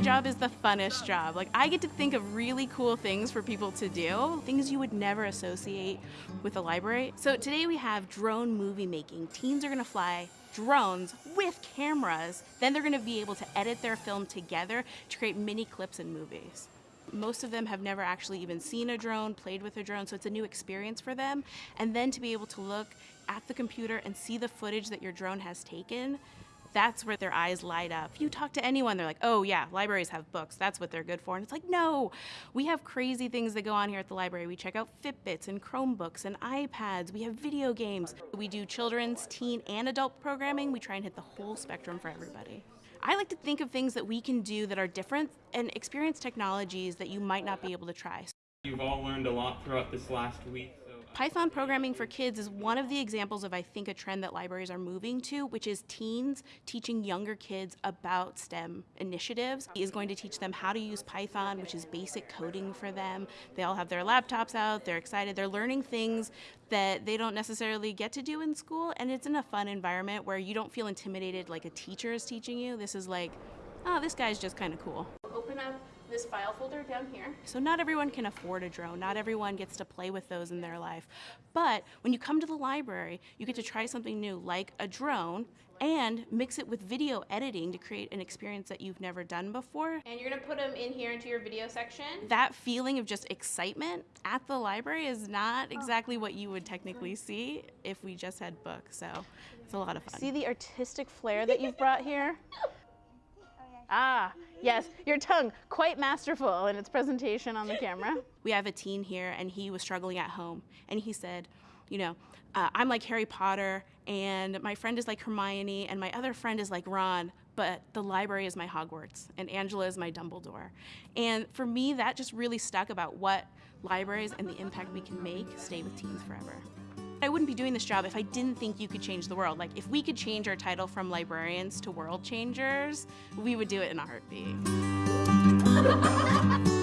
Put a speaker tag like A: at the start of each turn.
A: job is the funnest job. Like I get to think of really cool things for people to do, things you would never associate with a library. So today we have drone movie making. Teens are gonna fly drones with cameras. Then they're gonna be able to edit their film together to create mini clips and movies. Most of them have never actually even seen a drone, played with a drone, so it's a new experience for them. And then to be able to look at the computer and see the footage that your drone has taken, that's where their eyes light up. You talk to anyone, they're like, oh yeah, libraries have books. That's what they're good for. And it's like, no, we have crazy things that go on here at the library. We check out Fitbits and Chromebooks and iPads. We have video games. We do children's, teen, and adult programming. We try and hit the whole spectrum for everybody. I like to think of things that we can do that are different and experience technologies that you might not be able to try.
B: You've all learned a lot throughout this last week.
A: Python programming for kids is one of the examples of, I think, a trend that libraries are moving to, which is teens teaching younger kids about STEM initiatives. He is going to teach them how to use Python, which is basic coding for them. They all have their laptops out, they're excited, they're learning things that they don't necessarily get to do in school, and it's in a fun environment where you don't feel intimidated like a teacher is teaching you. This is like, oh, this guy's just kind of cool. Open up this file folder down here. So not everyone can afford a drone. Not everyone gets to play with those in their life. But when you come to the library, you get to try something new like a drone and mix it with video editing to create an experience that you've never done before. And you're gonna put them in here into your video section. That feeling of just excitement at the library is not oh. exactly what you would technically see if we just had books, so it's a lot of fun. See the artistic flair that you've brought here? Ah, yes, your tongue, quite masterful in its presentation on the camera. We have a teen here, and he was struggling at home, and he said, you know, uh, I'm like Harry Potter, and my friend is like Hermione, and my other friend is like Ron, but the library is my Hogwarts, and Angela is my Dumbledore. And for me, that just really stuck about what libraries and the impact we can make stay with teens forever. I wouldn't be doing this job if I didn't think you could change the world. Like, if we could change our title from librarians to world changers, we would do it in a heartbeat.